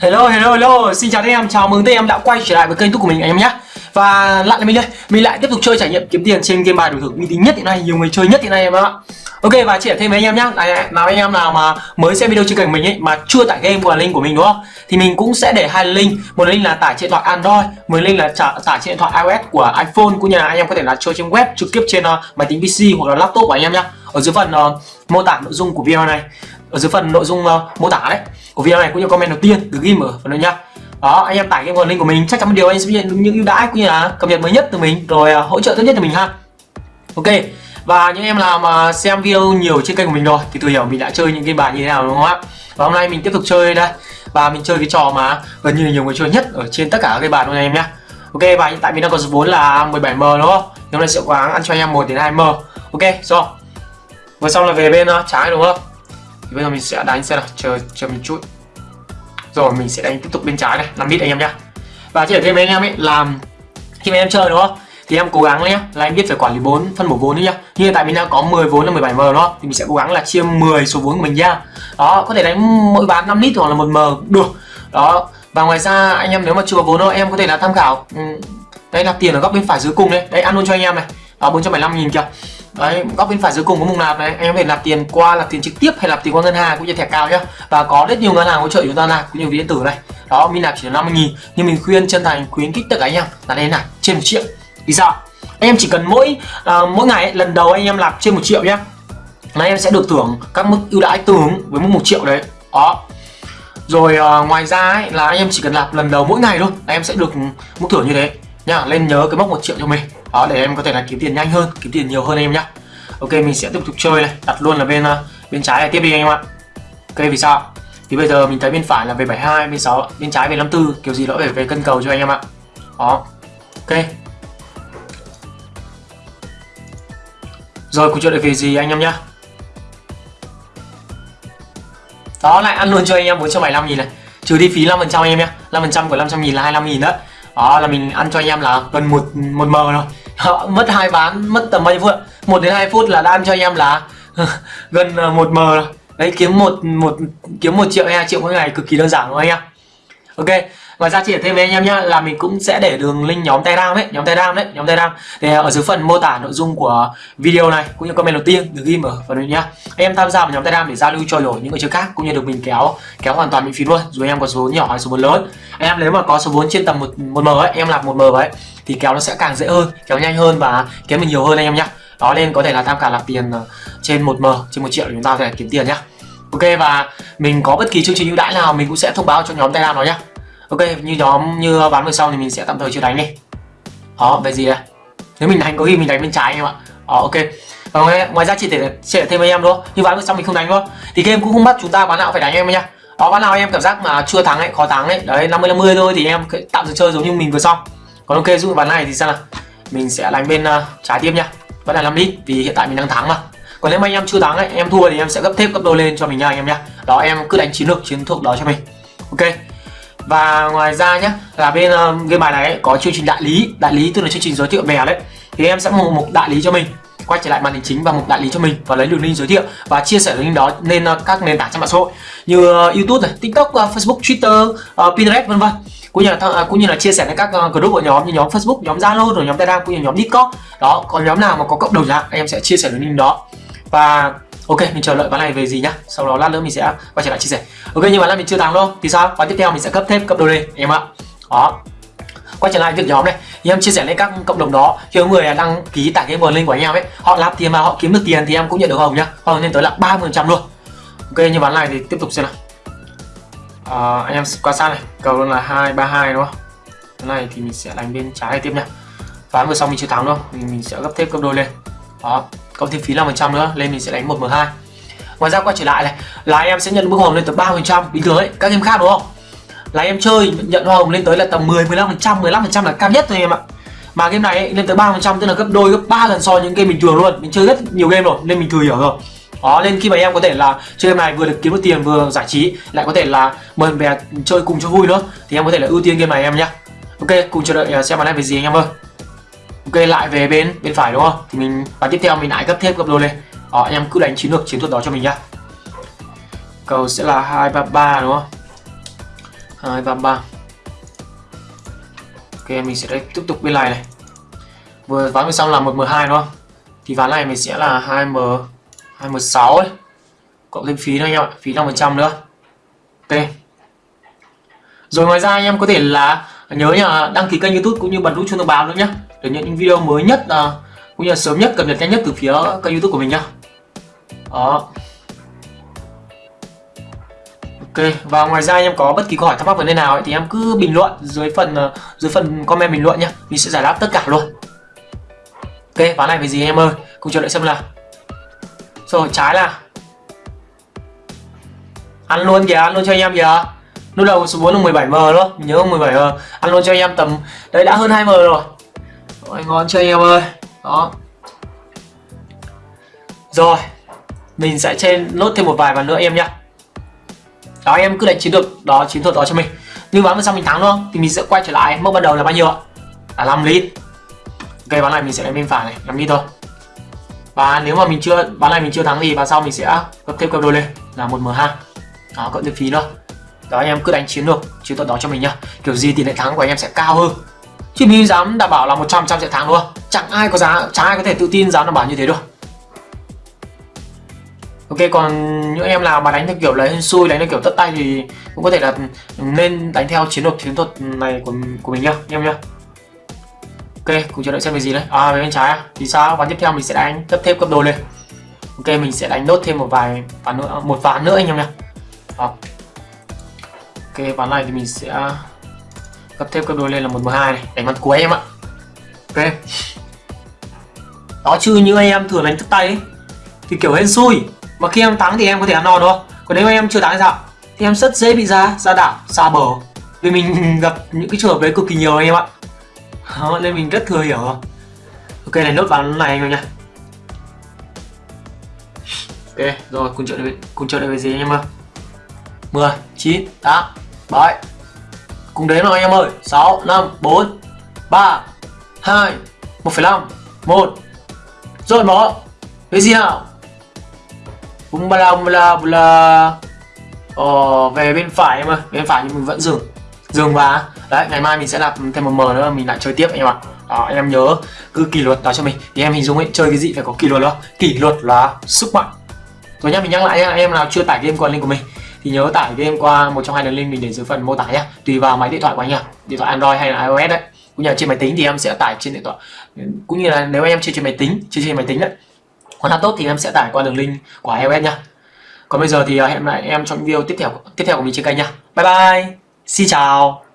Hello hello hello, xin chào anh em, chào mừng anh em đã quay trở lại với kênh YouTube của mình anh em nhé. Và lại là mình đây, mình lại tiếp tục chơi trải nghiệm kiếm tiền trên game bài đổi thưởng uy tín nhất hiện nay, nhiều người chơi nhất hiện nay em ạ. Ok và chia thêm với anh em nhé, nào anh em nào mà mới xem video trên kênh mình ấy mà chưa tải game của link của mình đúng không? Thì mình cũng sẽ để hai link, một link là tải trên điện thoại Android, một link là tải trên điện thoại iOS của iPhone cũng như là anh em có thể là chơi trên web trực tiếp trên uh, máy tính PC hoặc là laptop của anh em nhé. Ở dưới phần uh, mô tả nội dung của video này ở dưới phần nội dung uh, mô tả đấy. Của video này cũng như comment đầu tiên được ghi ở phần này nhá đó anh em tải cái nguồn link của mình chắc chắn một điều anh sẽ nhận được những ưu đãi cũng như là cập nhật mới nhất từ mình rồi uh, hỗ trợ tốt nhất từ mình ha. Ok và những em nào mà xem video nhiều trên kênh của mình rồi thì tự hiểu mình đã chơi những cái bài như thế nào đúng không ạ? Và hôm nay mình tiếp tục chơi đây. Và mình chơi cái trò mà gần như là nhiều người chơi nhất ở trên tất cả các cái bàn luôn anh em nhá. Ok và hiện tại mình đang có số vốn là 17m đúng không? Hôm nay sẽ cố gắng ăn cho anh em 1 đến 2m ok rồi vừa xong là về bên ờ, trái đúng không? Thì bây giờ mình sẽ đánh xe nào chờ chờ một chút. Rồi, mình sẽ đánh tiếp tục bên trái này 5 bit anh em nhá. Và chỉ ở thêm anh em ấy, làm khi mà em chơi đúng không? Thì em cố gắng nhé là em biết phải quản lý vốn phân bổ vốn nhá. Như hiện tại mình đang có 10 vốn là 17 m đó, thì mình sẽ cố gắng là chia 10 số vốn của mình ra đó, có thể đánh mỗi bán 5 lít hoặc là một m, được. Đó, và ngoài ra, anh em nếu mà chưa có vốn đâu, em có thể là tham khảo ừ, đây là tiền ở góc bên phải dưới cùng đấy đây, ăn luôn cho anh em này. Đó 475 nghìn kìa đấy góc bên phải dưới cùng có mục nạp này. Anh em có thể nạp tiền qua nạp tiền trực tiếp hay nạp tiền qua ngân hàng cũng như thẻ cao nhá. Và có rất nhiều ngân hàng hỗ trợ chúng ta nạp cũng như ví điện tử này. Đó mình nạp chỉ là 50 nghìn. Nhưng mình khuyên chân thành khuyến khích tất cả anh em là nên nạp trên một triệu. Vì sao? Anh em chỉ cần mỗi uh, mỗi ngày ấy, lần đầu anh em nạp trên một triệu nhá là em sẽ được thưởng các mức ưu đãi tương ứng với mức một triệu đấy. Đó. Rồi uh, ngoài ra ấy, là anh em chỉ cần nạp lần đầu mỗi ngày thôi là em sẽ được mức thưởng như thế nhá. Lên nhớ cái mốc một triệu cho mình đó, để em có thể là kiếm tiền nhanh hơn, kiếm tiền nhiều hơn em nhá. Ok, mình sẽ tiếp tục chơi này. Đặt luôn là bên ờ, bên trái này tiếp đi anh em ạ. Ok, vì sao? Thì bây giờ mình thấy bên phải là về 72 bên 6 bên trái về 54 kiểu gì nó phải về cân cầu cho anh em ạ. Đó. Ok. Rồi, cuộc chơi lại về gì anh em nhá? Đó, lại ăn luôn cho anh em 475 nghìn này. Trừ đi phí 5% anh em nhá. 5% của 500 nghìn là 25 nghìn đó đó là mình ăn cho anh em là gần một một m rồi. Đó, mất hai ván mất tầm bao nhiêu phút một đến hai phút là đã ăn cho anh em là gần ờ, một m rồi. Đấy kiếm một một kiếm một triệu hay hai triệu mỗi ngày cực kỳ đơn giản luôn anh em? Ok Ngoài ra chỉ thêm với anh em nhá là mình cũng sẽ để đường link nhóm Telegram ấy, nhóm Telegram đấy, nhóm Telegram để ờ, ở dưới phần mô tả nội dung của video này cũng như comment đầu tiên được ghi ở phần này nhá. Anh em tham gia vào nhóm Telegram để giao lưu trao đổi những người chơi khác cũng như được mình kéo kéo hoàn toàn miễn phí luôn. Dù anh em có số nhỏ hay số vốn lớn. Anh em nếu mà có số vốn trên tầm một một m ấy, em làm một m ấy thì kéo nó sẽ càng dễ hơn, kéo nhanh hơn và kéo mình nhiều hơn anh em nhá. Đó nên có thể là tham khảo là tiền ờ, trên một m trên một triệu để chúng ta có thể kiếm tiền nhá. Ok và mình có bất kỳ chương trình ưu đãi nào mình cũng sẽ thông báo cho nhóm Telegram nó nhá. Ok như nhóm như ván vừa sau thì mình sẽ tạm thời chưa đánh đi. Đó về gì đây? Nếu mình đánh có khi mình đánh bên trái em ạ. Đó ok. Và ngoài, ngoài ra chỉ thể chia thêm với em thôi. Như ván vừa sau mình không đánh thôi. Thì game cũng không bắt chúng ta ván nào phải đánh em nhá. Đó ván nào em cảm giác mà chưa thắng ấy khó thắng ấy đấy 50 50 thôi thì em tạm dừng chơi giống như mình vừa xong. Còn ok dụ ván này thì sao nào? Mình sẽ đánh bên uh, trái tiếp nhá. Vẫn là 5 lít vì hiện tại mình đang thắng mà còn nếu mà anh em chưa thắng ấy em thua thì em sẽ gấp thêm gấp đôi lên cho mình nha anh em nhá. Đó em cứ đánh chiến lược chiến thuật đó cho mình. Ok. Và ngoài ra nhá là bên uh, game bài này ấy, có chương trình đại lý. Đại lý tức là chương trình giới thiệu bè đấy. Thì em sẽ một mục đại lý cho mình. Quay trở lại màn hình chính và mục đại lý cho mình và lấy đường link giới thiệu và chia sẻ link đó lên uh, các nền tảng trên mạng xã hội. Như uh, YouTube này, TikTok, uh, Facebook, Twitter, uh, Pinterest vân vân. Cũng như là uh, cũng như là chia sẻ đến các uh, group của nhóm như nhóm Facebook, nhóm Zalo rồi nhóm Telegram cũng như nhóm Discord. Đó, còn nhóm nào mà có cộng đồng dạng em sẽ chia sẻ đường link đó. Và ok mình chờ đợi ván này về gì nhá. Sau đó lát nữa mình sẽ quay trở lại chia sẻ. Ok nhưng mà là mình chưa thắng đâu. Thì sao? Ván tiếp theo mình sẽ cấp thêm cấp đôi lên em ạ. Đó. Quay trở lại việc nhóm này. Thì em chia sẻ lên các cộng đồng đó khi người đăng ký tải cái nguồn link của anh em ấy họ làm tiền mà họ kiếm được tiền thì em cũng nhận được hồng nhá. Hồng lên tới là 30 phần trăm luôn. Ok như ván này thì tiếp tục xem nào. À, anh em quan sát này. Cầu luôn là hai ba hai đúng không? Cái này thì mình sẽ đánh bên trái tiếp nhá. Ván vừa xong mình chưa thắng đâu thì mình sẽ gấp thêm cấp đôi lên. Đó cộng thêm phí năm phần trăm nữa nên mình sẽ đánh 1m2 ngoài ra quay trở lại này là em sẽ nhận mức hồng lên tới 3% bình thường ấy các game khác đúng không? Là em chơi nhận hoa hồng lên tới là tầm 10 15% 15% là cao nhất thôi em ạ. Mà game này ấy, lên tới 3% tức là gấp đôi gấp 3 lần so với những game bình thường luôn. Mình chơi rất nhiều game rồi nên mình thừa hiểu rồi. Đó nên khi mà em có thể là chơi game này vừa được kiếm được tiền vừa giải trí lại có thể là mời bè chơi cùng cho vui nữa thì em có thể là ưu tiên game này em nhá. Ok cùng chờ đợi à, xem màn này về gì anh em ơi ok, lại về bên bên phải đúng không? Thì mình, và tiếp theo mình lại gấp thêm gấp đôi lên. Đó, anh em cứ đánh chiến lược, chiến thuật đó cho mình nhá. Cầu sẽ là hai ba ba đúng không? Hai ba ba. ok, mình sẽ đây, tiếp tục bên này này. Vừa ván vừa xong là một m hai đúng không? Thì ván này mình sẽ là hai m hai m sáu ấy. Cộng thêm phí nữa anh em ạ, phí năm phần trăm nữa. Ok. Rồi, ngoài ra anh em có thể là nhớ nhá, đăng ký kênh youtube cũng như bật nút chuông thông báo nữa nhé để nhận những video mới nhất uh, cũng như là sớm nhất cập nhật nhanh nhất từ phía kênh youtube của mình nhá. Đó. Ok và ngoài ra em có bất kỳ câu hỏi thắc mắc vấn đề nào ấy, thì em cứ bình luận dưới phần à, dưới phần comment bình luận nhá, mình sẽ giải đáp tất cả luôn. Ok ván này về gì em ơi? Cùng chờ đợi xem là. rồi trái là ăn luôn kìa ăn luôn cho anh em kìa. Lúc đầu số 4 là 17m luôn nhớ 17m ăn luôn cho anh em tầm đấy đã hơn 2m rồi. Rồi, ngon chưa anh em ơi? Đó. Rồi, mình sẽ trên nốt thêm một vài bàn nữa em nhá. Đó, em cứ đánh chiến được đó, chiến thuật đó cho mình. Nhưng ván xong mình thắng đúng không thì mình sẽ quay trở lại. Mốc ban đầu là bao nhiêu ạ? Là 5 lít. Ok bán này mình sẽ đánh bên phải này 5 lít thôi. Và nếu mà mình chưa bán này mình chưa thắng thì bán sau mình sẽ cấp thêm cặp đôi lên, là một m 2 đó, cộng thêm phí nữa. Đó, anh em cứ đánh chiến được chiến thuật đó cho mình nhá. Kiểu gì tỷ lệ thắng của anh em sẽ cao hơn chứ mình dám đảm bảo là 100 trăm sẽ thắng luôn. chẳng ai có giá, chẳng ai có thể tự tin dám đảm bảo như thế được ok, còn những em nào mà đánh theo kiểu lấy xui, đánh theo kiểu tất tay thì cũng có thể là nên đánh theo chiến lược chiến thuật này của của mình nhá anh em nhá? Ok, cùng chờ đợi xem về gì đấy à về bên trái à thì sao? Ván tiếp theo mình sẽ đánh cấp thêm cấp đồ lên. Ok, mình sẽ đánh nốt thêm một vài ván nữa, một ván nữa anh em nhá. À. ok, ván này thì mình sẽ cấp thêm cấp đôi lên là một m hai này đánh ván cuối em ạ. Ok. Đó chứ như anh em thường đánh thức tay ấy, thì kiểu hên xui. Mà khi em thắng thì em có thể ăn no đúng không? Còn nếu em chưa thắng thì sao? Thì em rất dễ bị ra ra đảo xa bờ. Vì mình gặp những cái trường hợp đấy cực kỳ nhiều anh em ạ. Đó, nên mình rất thừa hiểu. Rồi ok này nốt ván này anh em nha ok rồi cùng chơi được cùng chơi được về gì anh em ơi? 10 9 8 7 cùng đến nào anh em ơi. 6 5 4 3 2 1,5 1 rồi mở. Cái gì nào? Bung ba la bung la bung la. Ờ, về bên phải em ơi. Bên phải thì mình vẫn dừng. Dừng và đấy ngày mai mình sẽ làm thêm một mờ nữa mình lại chơi tiếp anh em ạ. Đó, anh em nhớ cứ kỷ luật đó cho mình. Thì em hình dung ấy chơi cái gì phải có kỷ luật đó. Kỷ luật là sức mạnh. Rồi nhá mình nhắc lại anh em nào chưa tải game còn link của mình thì nhớ tải game qua một trong hai đường link mình để dưới phần mô tả nhá. Tùy vào máy điện thoại của anh nhá. Điện thoại android hay là ios đấy. Cũng như là trên máy tính thì em sẽ tải trên điện thoại. Cũng như là nếu em chơi trên máy tính, chơi trên máy tính đấy. Còn hát tốt thì em sẽ tải qua đường link của ios nhá. Còn bây giờ thì à, hẹn lại em trong video tiếp theo tiếp theo của mình trên kênh nhá. Bye bye. Xin chào.